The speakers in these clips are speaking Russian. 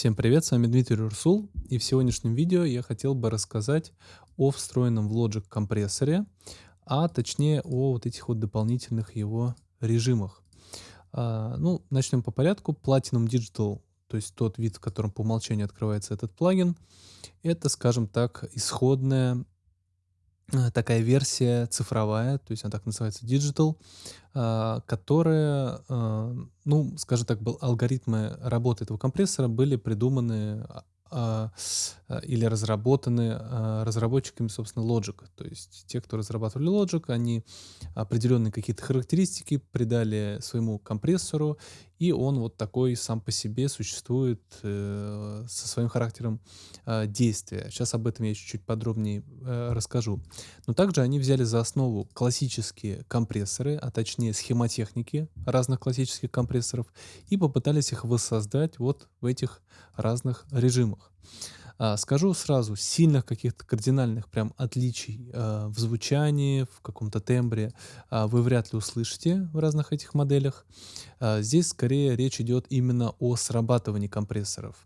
Всем привет, с вами Дмитрий Рурсул, и в сегодняшнем видео я хотел бы рассказать о встроенном в Logic компрессоре, а точнее о вот этих вот дополнительных его режимах. А, ну, начнем по порядку. Platinum Digital, то есть тот вид, в котором по умолчанию открывается этот плагин, это, скажем так, исходная Э, такая версия цифровая, то есть она так называется Digital, а, которая, а, ну, скажем так, был, алгоритмы работы этого компрессора были придуманы а, или разработаны разработчиками, собственно, Logic. То есть те, кто разрабатывали Logic, они определенные какие-то характеристики придали своему компрессору, и он вот такой сам по себе существует э, со своим характером э, действия. Сейчас об этом я чуть-чуть подробнее э, расскажу. Но также они взяли за основу классические компрессоры, а точнее схемотехники разных классических компрессоров, и попытались их воссоздать вот в этих разных режимах. А, скажу сразу, сильных каких-то кардинальных прям отличий а, в звучании, в каком-то тембре а, вы вряд ли услышите в разных этих моделях. Здесь скорее речь идет именно о срабатывании компрессоров.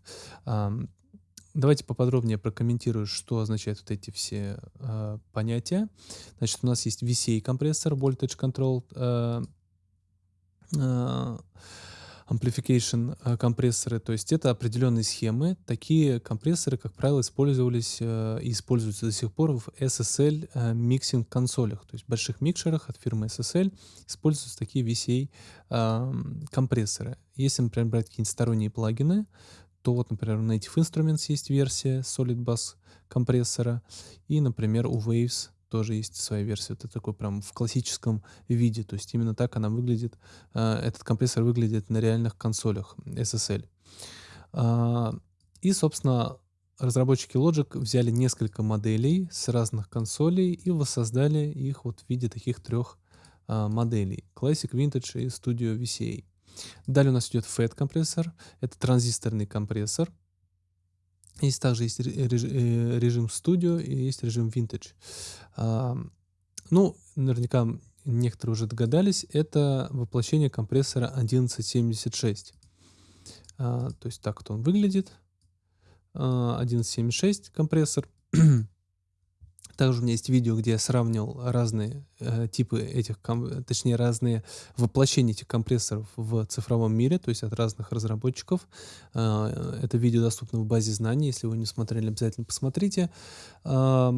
Давайте поподробнее прокомментирую, что означают вот эти все понятия. Значит, у нас есть VCA компрессор, Voltage Control amplification э, компрессоры, то есть это определенные схемы. Такие компрессоры, как правило, использовались э, и используются до сих пор в SSL э, mixing консолях, то есть в больших микшерах от фирмы SSL используются такие VCA компрессоры. Если, например, брать какие-нибудь сторонние плагины, то вот, например, у Native Instruments есть версия Solid Bus компрессора, и, например, у Waves тоже есть своя версия. Это такой прям в классическом виде. То есть именно так она выглядит. А, этот компрессор выглядит на реальных консолях SSL. А, и, собственно, разработчики Logic взяли несколько моделей с разных консолей и воссоздали их вот в виде таких трех а, моделей. Classic, Vintage и Studio VCA. Далее у нас идет FET компрессор. Это транзисторный компрессор. Есть также есть э, режим Studio и есть режим Vintage. Ну, наверняка некоторые уже догадались, это воплощение компрессора 1176. А, то есть так вот он выглядит. 1176 а, компрессор. Также у меня есть видео, где я сравнивал разные э, типы этих, точнее разные воплощения этих компрессоров в цифровом мире, то есть от разных разработчиков. Э, это видео доступно в базе знаний, если вы не смотрели, обязательно посмотрите. Э,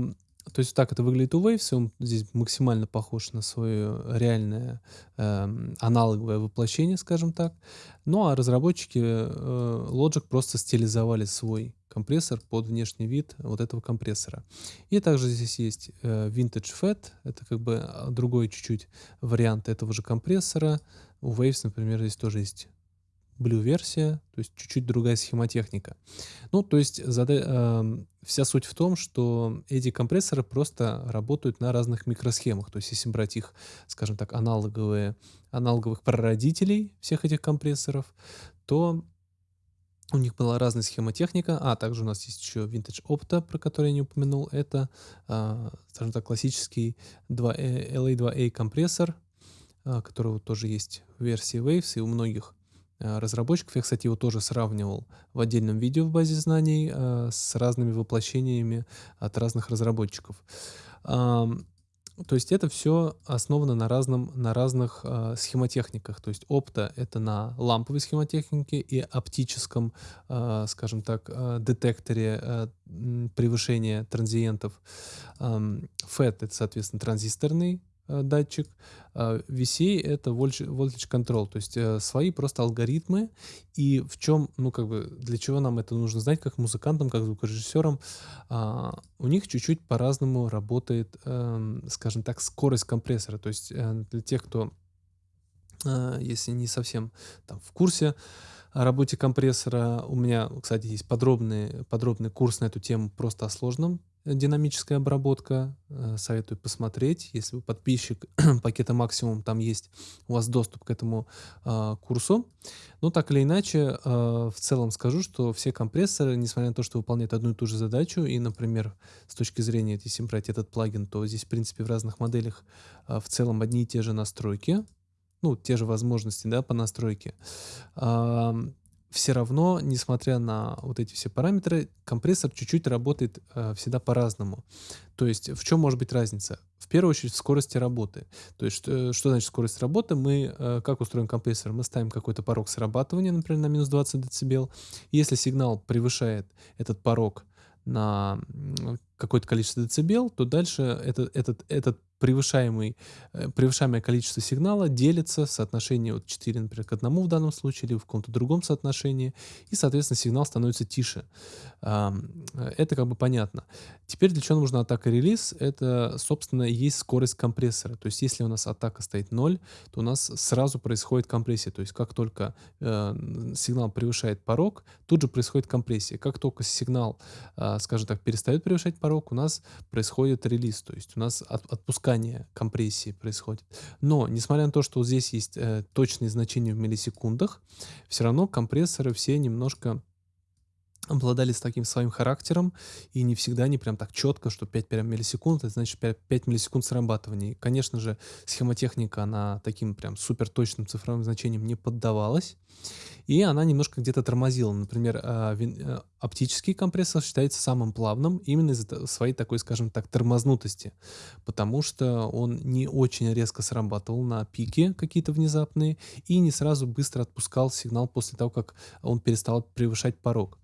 то есть так это выглядит у Waves, он здесь максимально похож на свое реальное э, аналоговое воплощение, скажем так. Ну а разработчики э, Logic просто стилизовали свой компрессор под внешний вид вот этого компрессора. И также здесь есть э, Vintage FET, это как бы а, другой чуть-чуть вариант этого же компрессора. У Waves, например, здесь тоже есть Blue-версия, то есть чуть-чуть другая схемотехника. Ну, то есть зада... э, вся суть в том, что эти компрессоры просто работают на разных микросхемах. То есть если брать их, скажем так, аналоговые, аналоговых прародителей всех этих компрессоров, то у них была разная схемотехника, а также у нас есть еще Vintage Opta, про который я не упомянул. Это, э, скажем так, классический 2, LA2A компрессор, э, которого тоже есть в версии Waves и у многих Э, разработчиков. Я, кстати, его тоже сравнивал в отдельном видео в базе знаний э, с разными воплощениями от разных разработчиков. То есть это все основано на, разном, на разных э, схемотехниках. То есть опта — это на ламповой схемотехнике и оптическом, э, скажем так, э, детекторе э, превышения транзиентов. Э, FET — это, соответственно, транзисторный Э, датчик. А VCA — это voltage control, то есть э, свои просто алгоритмы. И в чем, ну как бы, для чего нам это нужно знать, как музыкантам, как звукорежиссерам, а, у них чуть-чуть по-разному работает, эм, скажем так, скорость компрессора. То есть э, для тех, кто, если не совсем там в курсе, о работе компрессора. У меня, кстати, есть подробный, подробный курс на эту тему просто о сложном динамическая обработка. Э, советую посмотреть. Если вы подписчик пакета максимум, там есть у вас доступ к этому э, курсу. Но так или иначе, э, в целом скажу, что все компрессоры, несмотря на то, что выполняют одну и ту же задачу, и, например, с точки зрения, если брать этот плагин, то здесь, в принципе, в разных моделях э, в целом одни и те же настройки, ну, те же возможности, да, по настройке все равно, несмотря на вот эти все параметры, компрессор чуть-чуть работает э, всегда по-разному. То есть в чем может быть разница? В первую очередь в скорости работы. То есть что, что значит скорость работы? Мы, э, как устроен компрессор? Мы ставим какой-то порог срабатывания, например, на минус 20 дБ. Если сигнал превышает этот порог на какое-то количество децибел, то дальше этот, этот, этот превышаемый, э, превышаемое количество сигнала делится в соотношении от 4, например, к 1 в данном случае, или в каком-то другом соотношении, и, соответственно, сигнал становится тише. Э, это как бы понятно. Теперь для чего нужна атака релиз? Это, собственно, есть скорость компрессора. То есть, если у нас атака стоит 0, то у нас сразу происходит компрессия. То есть, как только э, сигнал превышает порог, тут же происходит компрессия. Как только сигнал, скажем так, перестает превышать порог, у нас происходит релиз. То есть, у нас от, отпускается опускание компрессии происходит. Но, несмотря на то, что здесь есть э, точные значения в миллисекундах, все равно компрессоры все немножко обладали с таким своим характером, и не всегда они прям так четко, что 5 прям миллисекунд, это значит 5, 5 миллисекунд срабатывания. И, конечно же, схемотехника, она таким прям супер точным цифровым значением не поддавалась, и она немножко где-то тормозила. Например, а, э, оптический компрессор считается самым плавным именно из-за своей такой, скажем так, тормознутости, потому что он не очень резко срабатывал на пике какие-то внезапные и не сразу быстро отпускал сигнал после того, как он перестал превышать порог.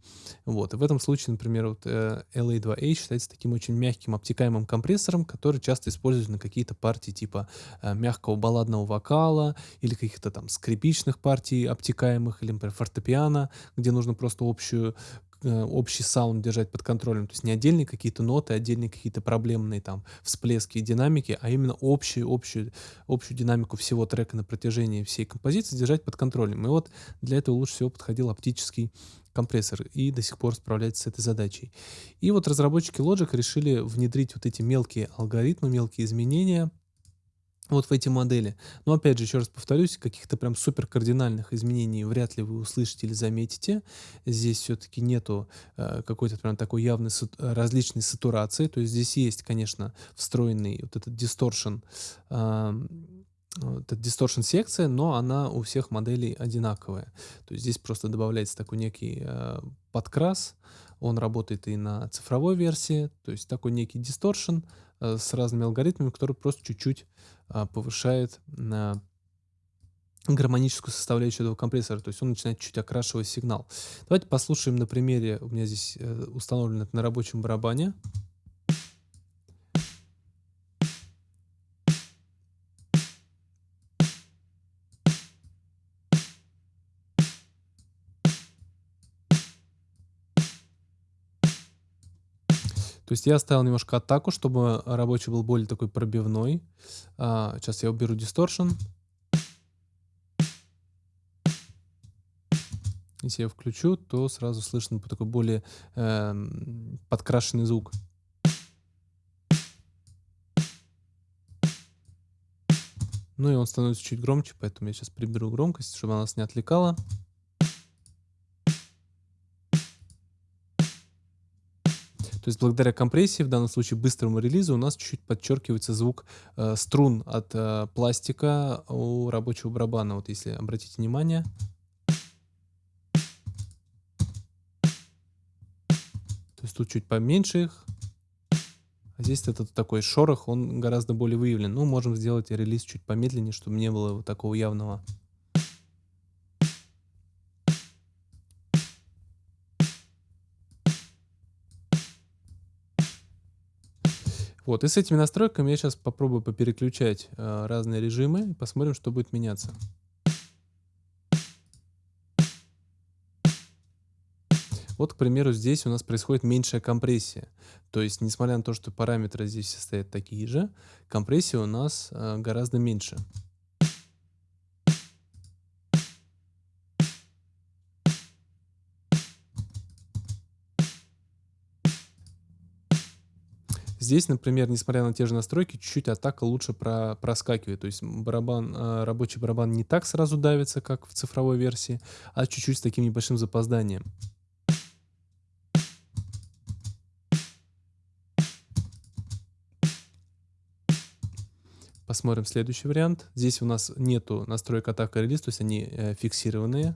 Вот. И в этом случае, например, вот, э, LA2A считается таким очень мягким обтекаемым компрессором, который часто используют на какие-то партии типа э, мягкого балладного вокала или каких-то там скрипичных партий обтекаемых, или, например, фортепиано, где нужно просто общую Э, общий саунд держать под контролем. То есть не отдельные какие-то ноты, отдельные какие-то проблемные там всплески и динамики, а именно общую, общую, общую динамику всего трека на протяжении всей композиции держать под контролем. И вот для этого лучше всего подходил оптический компрессор и до сих пор справляется с этой задачей. И вот разработчики Logic решили внедрить вот эти мелкие алгоритмы, мелкие изменения – вот в эти модели. Но опять же, еще раз повторюсь, каких-то прям супер кардинальных изменений вряд ли вы услышите или заметите. Здесь все-таки нету э, какой-то прям такой явной сат различной сатурации. То есть здесь есть, конечно, встроенный вот этот дисторшн, э, вот эта дисторшн секция, но она у всех моделей одинаковая. То есть здесь просто добавляется такой некий э, подкрас, он работает и на цифровой версии, то есть такой некий дисторшн э, с разными алгоритмами, который просто чуть-чуть а, повышает на гармоническую составляющую этого компрессора, то есть он начинает чуть окрашивать сигнал. Давайте послушаем на примере, у меня здесь э, установлено на рабочем барабане. То есть я оставил немножко атаку, чтобы рабочий был более такой пробивной. А, сейчас я уберу дисторшн. Если я включу, то сразу слышно такой более э, подкрашенный звук. Ну и он становится чуть громче, поэтому я сейчас приберу громкость, чтобы она нас не отвлекала. То есть благодаря компрессии, в данном случае быстрому релизу, у нас чуть-чуть подчеркивается звук э, струн от э, пластика у рабочего барабана. Вот если обратите внимание. То есть тут чуть поменьше их. А здесь этот такой шорох, он гораздо более выявлен. Ну, можем сделать релиз чуть помедленнее, чтобы не было вот такого явного Вот, и с этими настройками я сейчас попробую попереключать э, разные режимы и посмотрим, что будет меняться. Вот, к примеру, здесь у нас происходит меньшая компрессия. То есть, несмотря на то, что параметры здесь стоят такие же, компрессия у нас э, гораздо меньше. Здесь, например, несмотря на те же настройки, чуть-чуть атака лучше про, проскакивает. То есть барабан, э, рабочий барабан не так сразу давится, как в цифровой версии, а чуть-чуть с таким небольшим запозданием. Посмотрим следующий вариант. Здесь у нас нету настроек атака релиз, то есть они э, фиксированные.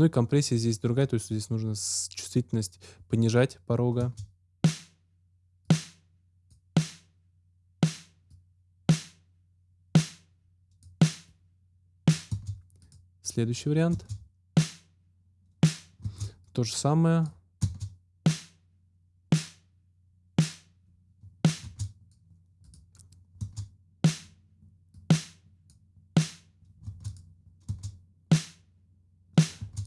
Ну и компрессия здесь другая, то есть здесь нужно чувствительность понижать порога. Следующий вариант. То же самое.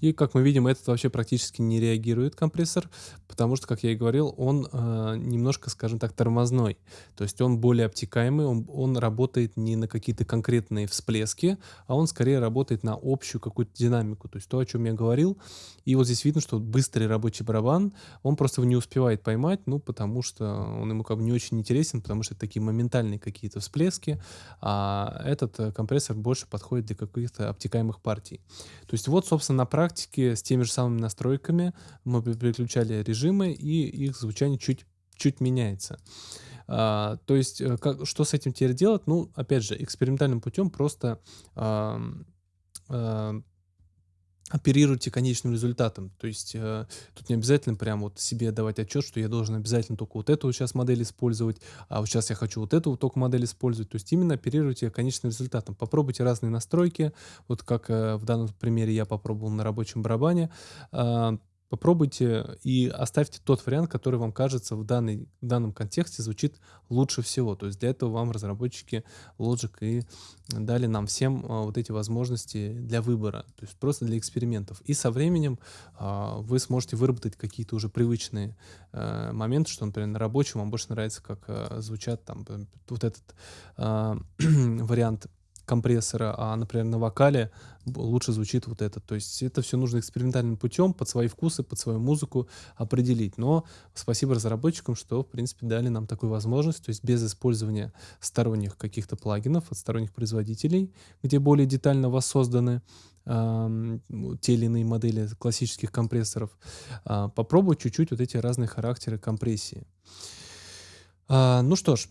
И, как мы видим, этот вообще практически не реагирует компрессор, потому что, как я и говорил, он э, немножко, скажем так, тормозной. То есть он более обтекаемый, он, он работает не на какие-то конкретные всплески, а он скорее работает на общую какую-то динамику. То есть то, о чем я говорил. И вот здесь видно, что быстрый рабочий барабан, он просто его не успевает поймать, ну, потому что он ему как бы не очень интересен, потому что это такие моментальные какие-то всплески, а этот э, компрессор больше подходит для каких-то обтекаемых партий. То есть вот, собственно, на практике практике с теми же самыми настройками мы переключали режимы, и их звучание чуть, чуть меняется. А, то есть, э, как, что с этим теперь делать? Ну, опять же, экспериментальным путем просто а, а, оперируйте конечным результатом. То есть э, тут не обязательно прям вот себе давать отчет, что я должен обязательно только вот эту сейчас модель использовать, а вот сейчас я хочу вот эту только модель использовать. То есть именно оперируйте конечным результатом. Попробуйте разные настройки, вот как э, в данном примере я попробовал на рабочем барабане. Э, Попробуйте и оставьте тот вариант, который вам кажется в, данный, в данном контексте звучит лучше всего. То есть для этого вам разработчики Logic и дали нам всем а, вот эти возможности для выбора, то есть просто для экспериментов. И со временем а, вы сможете выработать какие-то уже привычные а, моменты, что, например, на рабочем вам больше нравится, как а, звучат там вот этот а, вариант компрессора, а, например, на вокале лучше звучит вот это. То есть это все нужно экспериментальным путем, под свои вкусы, под свою музыку определить. Но спасибо разработчикам, что, в принципе, дали нам такую возможность, то есть без использования сторонних каких-то плагинов от сторонних производителей, где более детально воссозданы те или иные модели классических компрессоров, э, попробовать чуть-чуть вот эти разные характеры компрессии. Э, ну что ж,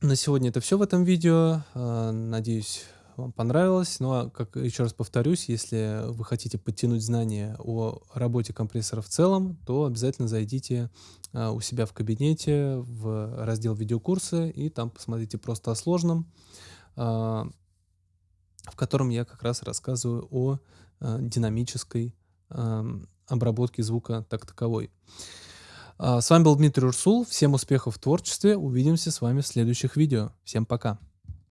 на сегодня это все в этом видео. А, надеюсь, вам понравилось. Ну а, как еще раз повторюсь, если вы хотите подтянуть знания о работе компрессора в целом, то обязательно зайдите а, у себя в кабинете в раздел видеокурсы и там посмотрите просто о сложном, а, в котором я как раз рассказываю о динамической обработке звука так таковой. А, с вами был Дмитрий Урсул. Всем успехов в творчестве. Увидимся с вами в следующих видео. Всем пока.